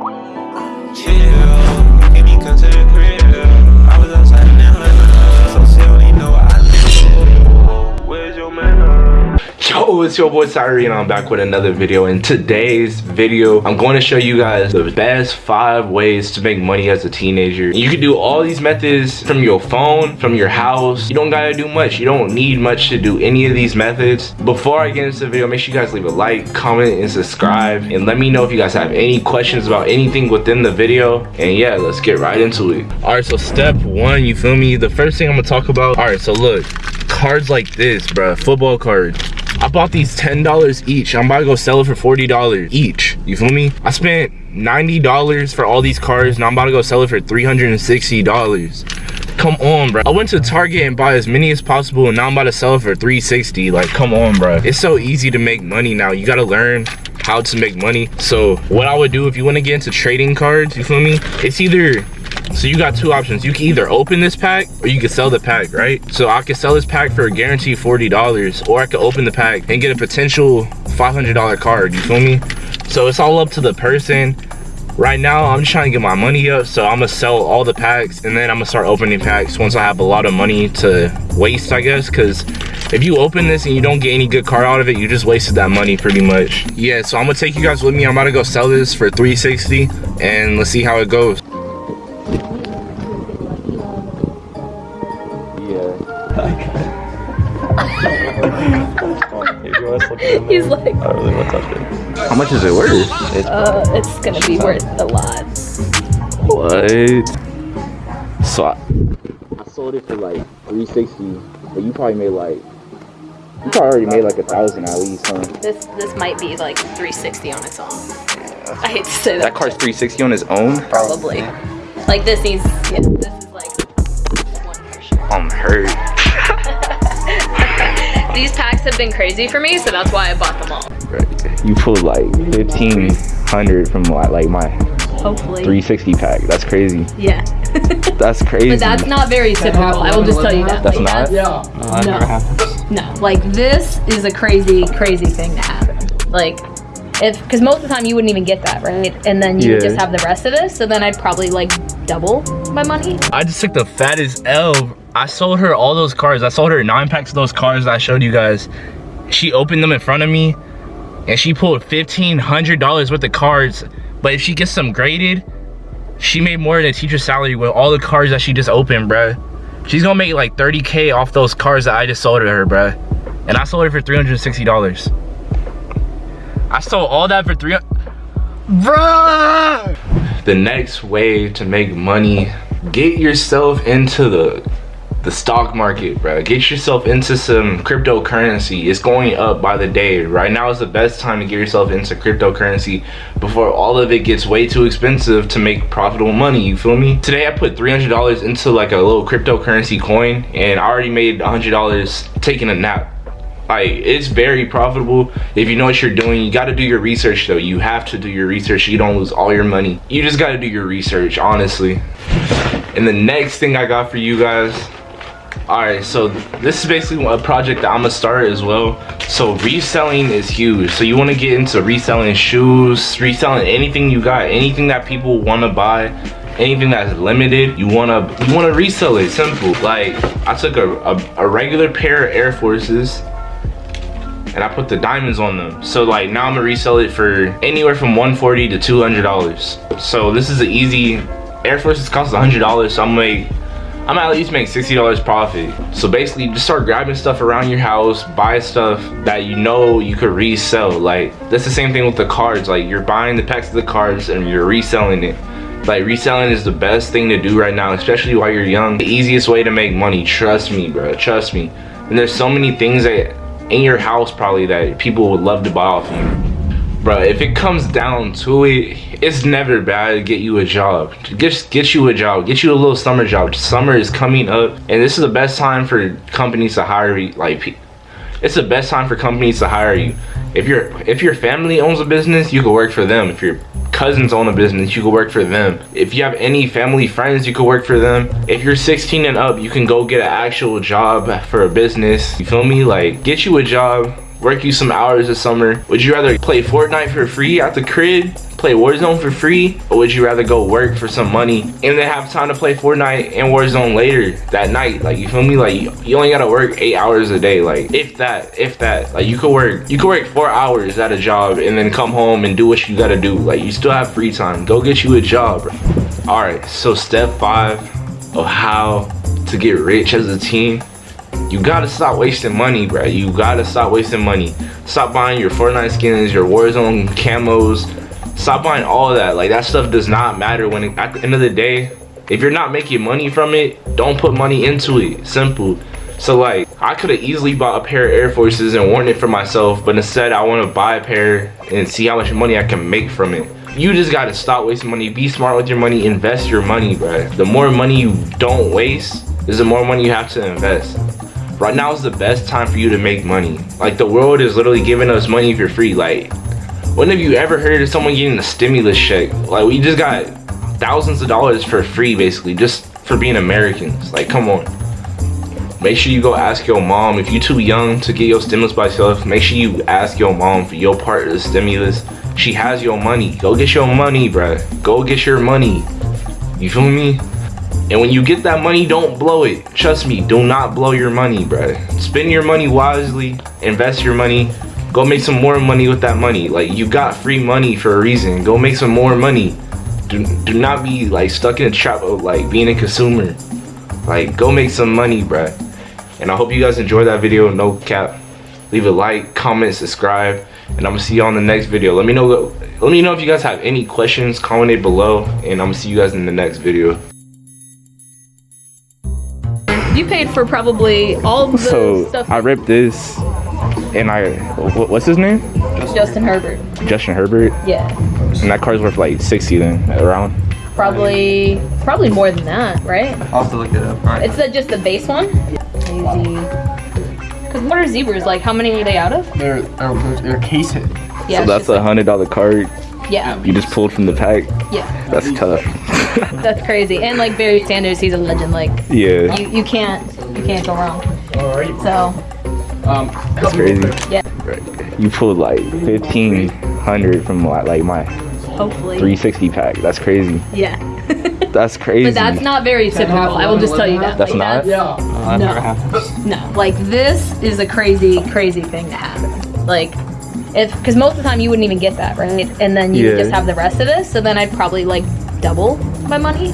Yeah, Yo, it's your boy Cyree and I'm back with another video. In today's video, I'm going to show you guys the best five ways to make money as a teenager. You can do all these methods from your phone, from your house. You don't gotta do much. You don't need much to do any of these methods. Before I get into the video, make sure you guys leave a like, comment, and subscribe. And let me know if you guys have any questions about anything within the video. And yeah, let's get right into it. All right, so step one, you feel me? The first thing I'm gonna talk about, all right, so look, cards like this, bruh, football cards. I bought these $10 each. I'm about to go sell it for $40 each. You feel me? I spent $90 for all these cars Now I'm about to go sell it for $360. Come on, bro. I went to Target and bought as many as possible and now I'm about to sell it for 360 Like, come on, bro. It's so easy to make money now. You gotta learn how to make money. So what I would do if you want to get into trading cards, you feel me? It's either so you got two options. You can either open this pack or you can sell the pack, right? So I can sell this pack for a guaranteed $40 or I could open the pack and get a potential $500 card, you feel me? So it's all up to the person. Right now, I'm just trying to get my money up, so I'm gonna sell all the packs and then I'm gonna start opening packs once I have a lot of money to waste, I guess, because if you open this and you don't get any good card out of it, you just wasted that money pretty much. Yeah, so I'm gonna take you guys with me. I'm about to go sell this for 360 and let's see how it goes. He's like, I really want to touch it. How much is it worth? uh, it's gonna be worth a lot. What? So I, I sold it for like 360, but you probably made like you probably already made like a thousand at least, huh? This this might be like 360 on its own. I hate to say that. That car's 360 on its own. probably. Like this needs, yeah, this is like one for sure. I'm hurt. These packs have been crazy for me, so that's why I bought them all. You pulled like 1500 from like my Hopefully. 360 pack. That's crazy. Yeah. That's crazy. but that's not very typical. I will just tell you that. That's Like, not? that's- No, that No. No, like this is a crazy, crazy thing to happen. Like, if because most of the time you wouldn't even get that, right? And then you Yeah. just have the rest of this. So then I'd probably like double my money. I just took the fattest L. I sold her all those cards. I sold her nine packs of those cards I showed you guys. She opened them in front of me and she pulled $1,500 worth of cards. But if she gets them graded, she made more than a teacher's salary with all the cards that she just opened, bruh. She's gonna make like 30K off those cards that I just sold to her, bruh. And I sold it for $360. I sold all that for three. Bruh! The next way to make money, get yourself into the the stock market, bro. Get yourself into some cryptocurrency. It's going up by the day. Right now is the best time to get yourself into cryptocurrency before all of it gets way too expensive to make profitable money. You feel me? Today I put $300 into like a little cryptocurrency coin and I already made $100 taking a nap like it's very profitable if you know what you're doing you got to do your research though you have to do your research you don't lose all your money you just got to do your research honestly and the next thing i got for you guys all right so this is basically a project that i'm gonna start as well so reselling is huge so you want to get into reselling shoes reselling anything you got anything that people want to buy anything that's limited you want to you want to resell it simple like i took a, a, a regular pair of air forces and I put the diamonds on them. So like now I'm gonna resell it for anywhere from 140 to 200 dollars. So this is an easy. Air Forces cost 100 dollars, so I'm gonna make. I'm at least make 60 dollars profit. So basically, just start grabbing stuff around your house, buy stuff that you know you could resell. Like that's the same thing with the cards. Like you're buying the packs of the cards and you're reselling it. Like reselling is the best thing to do right now, especially while you're young. The easiest way to make money. Trust me, bro. Trust me. And there's so many things that in your house probably that people would love to buy off you. Bro, if it comes down to it, it's never bad to get you a job. Just get you a job. Get you a little summer job. Summer is coming up, and this is the best time for companies to hire you. Like, it's the best time for companies to hire you. If your if your family owns a business, you can work for them. If your cousins own a business, you can work for them. If you have any family friends, you can work for them. If you're 16 and up, you can go get an actual job for a business. You feel me? Like, get you a job, work you some hours this summer. Would you rather play Fortnite for free at the crib play Warzone for free, or would you rather go work for some money and then have time to play Fortnite and Warzone later that night? Like you feel me? Like you, only gotta work eight hours a day. Like if that, if that. Like you could work, you could work four hours at a job and then come home and do what you gotta do. Like you still have free time. Go get you a job. All right. So step five of how to get rich as a team you gotta stop wasting money, bro. You gotta stop wasting money. Stop buying your Fortnite skins, your Warzone camos. Stop buying all that. Like that stuff does not matter when at the end of the day, if you're not making money from it, don't put money into it. Simple. So like, I could have easily bought a pair of Air Forces and worn it for myself, but instead I want to buy a pair and see how much money I can make from it. You just gotta stop wasting money. Be smart with your money. Invest your money, bro. The more money you don't waste, is the more money you have to invest right now is the best time for you to make money. Like the world is literally giving us money for free. Like, when have you ever heard of someone getting a stimulus check? Like we just got thousands of dollars for free basically just for being Americans. Like come on. Make sure you go ask your mom. If you're too young to get your stimulus by yourself, make sure you ask your mom for your part of the stimulus. She has your money. Go get your money, bruh. Go get your money. You feel me? And when you get that money, don't blow it. Trust me, do not blow your money, bruh. Spend your money wisely, invest your money, go make some more money with that money. Like you got free money for a reason. Go make some more money. Do, do not be like stuck in a trap of like being a consumer. Like go make some money, bruh. And I hope you guys enjoyed that video, no cap. Leave a like, comment, subscribe, and I'm gonna see you on the next video. Let me know let me know if you guys have any questions, comment it below, and I'm gonna see you guys in the next video. You paid for probably all the So stuff. I ripped this, and I what's his name? Justin Herbert. Justin Herbert, Yeah. and that car's worth like 60 then around. Probably, probably more than that, right? I'll have to look it up. Alright. It's the, just the base one. Easy. Cause what are zebras like? How many are they out of? They're, they're, they're case hit. Yeah. so that's a hundred dollar card Yeah. you just pulled from the pack. Yeah. That's tough. That's crazy. And like Barry Sanders, he's a legend. Like yeah, you, you can't, you can't go wrong. Alright. So Um, that's crazy. yeah. You pulled like 1500 from like like my Hopefully. 360 pack. That's crazy. Yeah. That's crazy. But that's not very typical. I will just tell you that. That's Like, not? yeah. Uh, No. never happens. No, like this is a crazy, crazy thing to happen. Like, if because most of the time you wouldn't even get that, right? And then you Yeah. just have the rest of this. So then I'd probably like double my money.